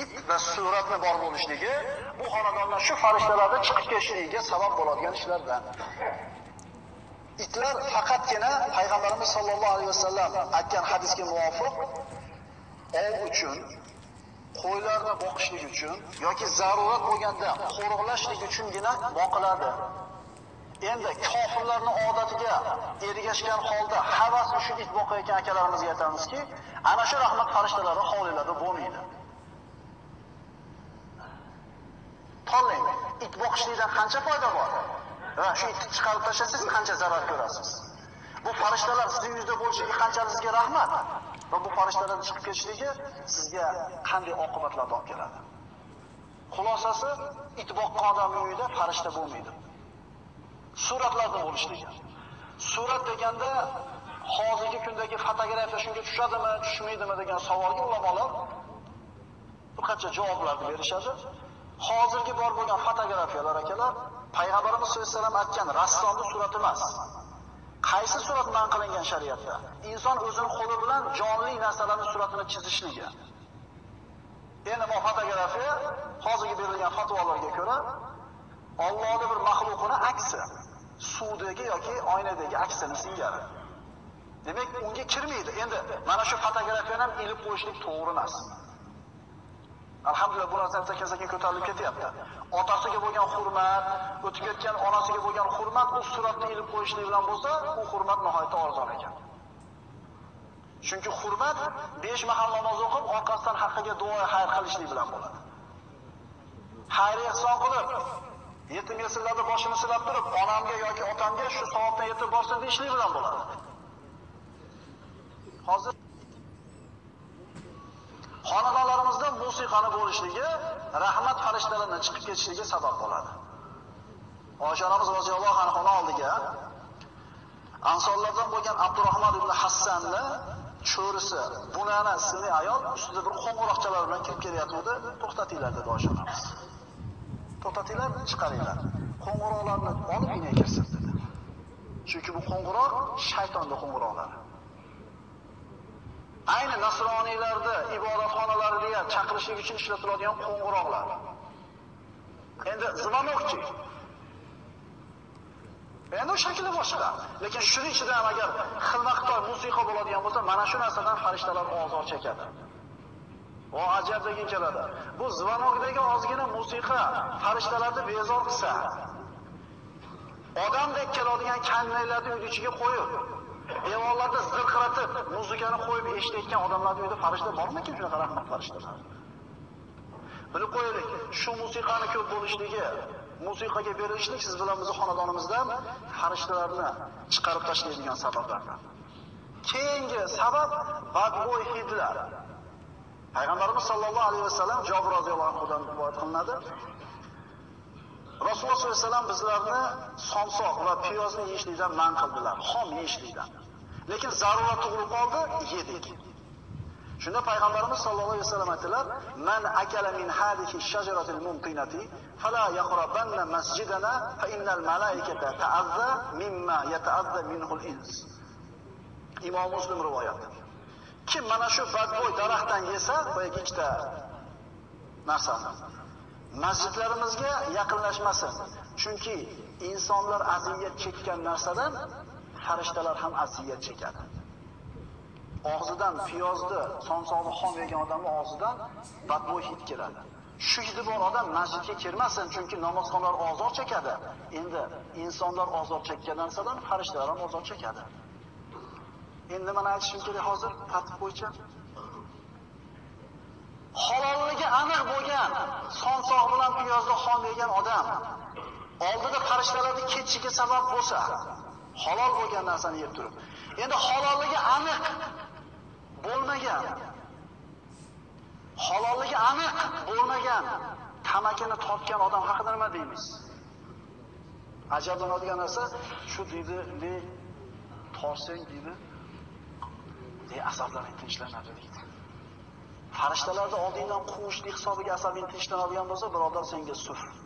it va suratni bor bo'lishligi bu xonadondan shu farishtalarni chiqib ketishligiga sabab bo'ladigan ishlardan. Itlar faqatgina payg'ambarimiz sollallohu alayhi vasallam aytgan hadisga muvofiq ov uchun, qo'ylarni boqishlik uchun yoki zarurat bo'lganda qo'riqlashlik uchungina boqiladi. Endi kofirlarni odatiga ergashgan holda havas shu it boqayotgan akalarimizga aytamizki, ana shu rahmat farishtalari hovlilarda bo'lmaydi. Qolmang it boqishlikdan qancha foyda bor? Va shu itni chiqarib tashlasangiz qancha zarar ko'rasiz? Bu farishtalar sizning yuzda bo'lishligi qanchalik rahmat va bu farishtalarning chiqib ketishligi sizga qanday oqibatlarni olib keladi? Xulosasi, it boqqan odamni uyida farishta bo'lmaydi. suratlarni bo'lishligi. Surat deganda hozirgi kundagi fotografiya shunga tushadimi, tushmaydimi degan savolga ulamolar bir qancha javoblarni berishadi. Hozirgi bor bo'lgan fotografiyalar akalar payg'ambarimiz sollallohu alayhi vasallam aytgan rassomni surati emas. Qaysi surat man qilingan shariatda? Inson o'zini qo'li bilan jonli narsalarning suratini chizishligi. Endi bu fotografiya hozirgi berilgan fatvolarga ko'ra Allohning bir maxluqini aksi, suvdagi yoki oynadagi aksini singari. Demak, unga kirmaydi. Endi mana shu fotografiyani ham ilib qo'yishlik to'g'ri emas. Alhamdulillah bu narsa sekin-sekin ko'tarilib ketyapti. Otasiga bo'lgan hurmat, o'tib ketgan onasiga bo'lgan hurmat u suratni ilib qo'yishlik bilan bo'lsa, u hurmat nihoyatda arzon ekan. Chunki hurmat besh mahal namoz o'qib, orqasidan haqqiga duo xayr qilishlik bilan bo'ladi. Xayr ehson qilib, yetim yesirlarda boshini silab turib, onamga yoki otamga shu savobdan yetib borsin deyishlik bilan bo'ladi. Hozir xonadonlarimizda musiqani bo'lishligi rahmat farishtalarining chiqib ketishiga sabab bo'ladi. Oysha onamiz roziyallohu anhu oldiga Ansorlardan bo'lgan Abdurrahmon ibn Hassanni cho'risi, bunana ismli ayol ustida bir qo'ng'iroqchalar bilan kirib kelyapti, to'xtatinglar dedi Oysha onamiz. To'xtatinglar, chiqaringlar. Qo'ng'iroqlarni olib uyga kirsin dedi. Chunki bu qo'ng'iroq shaytonning qo'ng'iroqlari. Ayni nasroniylarda ibodatxonalariga chaqirishlik uchun ishlatiladigan qo'ng'iroqlar. Endi zvonokchi. Endi shakli boshqa. Lekin shuning ichida ham agar xilma-xitoy musiqa bo'ladigan bo'lsa, mana shu narsadan farishtalar ozor chekadi. O ajabdagi keladi. Bu zvonokdagi ozgina musiqa farishtalarni bezor qilsa, odamdek keladigan kannaylarni uy ichiga qo'yib, devorlarda zirqiratib, muzikani qo'yib eshitayotgan odamlarning uyida farishta bormikin shunaqa rahmat farishtalar? Bilib qo'yaylik, shu musiqani ko'p bo'lishligi, musiqaga berilishlik siz bilan bizni xonadonimizdan farishtalarni chiqarib tashlaydigan sabablardan. Keyingi sabab badbo'y hidlar. Payg'ambarimiz sollallohu alayhi vasallam jobir roziyallohu anhudan rivoyat qilinadi. Rasululloh sollallohu alayhi vasallam bizlarni somsoq va piyozni yeyishlikdan man qildilar, xom yeyishlikdan. Lekin zarurat tug'ilib qoldi, yedik. Shunda payg'ambarimiz sollallohu alayhi vasallam aytdilar: "Man akala min hadihi shajaratil mumtinati fala yaqrabanna masjidana fa innal malaikata ta'azza mimma yata'azza minhu al-ins." Imom Muslim rivoyati. Kim mana shu badbo'y daraxtdan yesa, boyagi ikkita narsani masjidlarimizga yaqinlashmasin. Chunki insonlar aziyat chekkan narsadan farishtalar ham aziyat chekadi. Og'zidan piyozni, somsoqni xom yegan odamning og'zidan badbo'y hid keladi. Shu hidi bor odam masjidga kirmasin, chunki namozxonlar ozor chekadi. Endi insonlar ozor chekkan narsadan farishtalar ham ozor chekadi. Endi mana aytishim kerak hozir tartib bo'yicha. halolligi aniq bo'lgan somsoq bilan piyozni xom yegan odam oldida farishtalarning ketishiga sabab bo'lsa, halol bo'lgan narsani yeb turib. Endi halolligi aniq bo'lmagan halolligi aniq bo'lmagan tamakini tortgan odam haqida nima deymiz? Ajablanadigan narsa shu deydi, ne torsang deydi, ne asablaring tinchlanadi deydi. Farishtalarda oldingdan quvishlik hisobiga asabing tinchlanadigan bo'lsa, birodar senga sufr.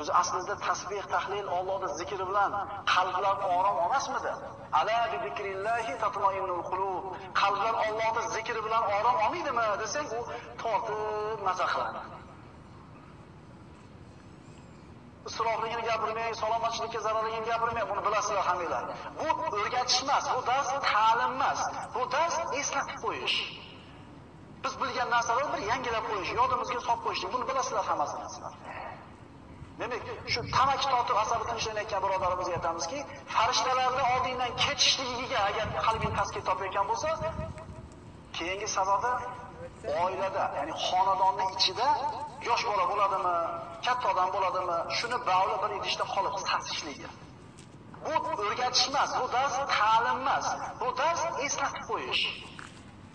O'zi aslida tasbih, tahlil, Allohning zikri bilan qalblar orom olmasmidi? Ala bi zikrillahi tatma'innul qulub. Qalblar Allohning zikri bilan orom olmaydimi desang, u tortib maza qiladi. isrofligini gapirmang, salomatchilikka zararligini gapirmang, buni bilasizlar hammanglar. Bu o'rgatish emas, bu dars ta'lim emas, bu dars eslatib qo'yish. Biz bilgan narsalarni bir yangilab qo'yish, yodimizga solib qo'yish, buni bilasizlar hammasini Demek Demak, shu tamaki tortib asabi ishlanayotgan birodarimizga aytamizki, farishtalarni oldingdan ketishligiga agar qalbing taskin topayotgan bo'lsa, keyingi sababi oilada, ya'ni xonadonning ichida yosh bola bo'ladimi, katta odam bo'ladimi, shuni bavli bir idishda qolib sasishligi. Bu o'rgatish emas, bu dars ta'lim emas, bu dars eslatib qo'yish.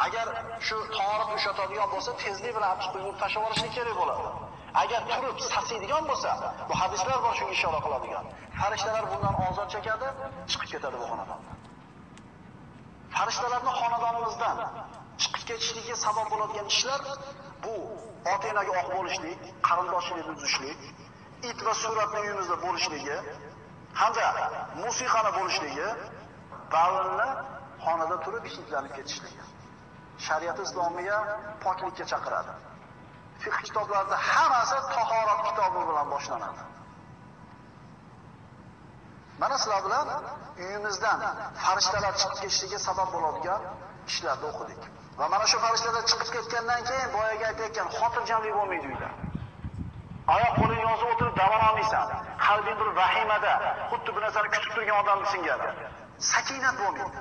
Agar shu torib ushlatadigan bo'lsa, tezlik bilan olib chiqib tashlab olishlik kerak bo'ladi. Agar turib sasiydigan bo'lsa, bu hadislar bor shunga ishora qiladigan. Farishtalar bundan ozod chekadi, chiqib ketadi bu xonadondan Farishtalarni xonadonimizdan chiqib ketishligiga sabab bo'ladigan ishlar bu ota-onaga oq bo'lishlik, qarindoshchilikni buzishlik, it va suratni uyimizda bo'lishligi hamda musiqani bo'lishligi, ba'zanlar xonada turib hidlanib ketishligi. Shariat islomiya poklikka chaqiradi. Fiqh kitoblarida hammasi tahorat kitobi bilan boshlanadi. Mana sizlar bilan uyimizdan farishtalar chiqib ketishiga sabab bo'ladigan ishlarni o'qidik. Va mana shu farishtalar chiqib ketgandan keyin boyaga aytayotgan xotirjamlik bo'lmaydi uyda. Oyoq qo'lini yozib o'tirib davom olmaysan. Qalbing bir vahimada, xuddi bir narsani kutib turgan odam singari. Sakinat bo'lmaydi.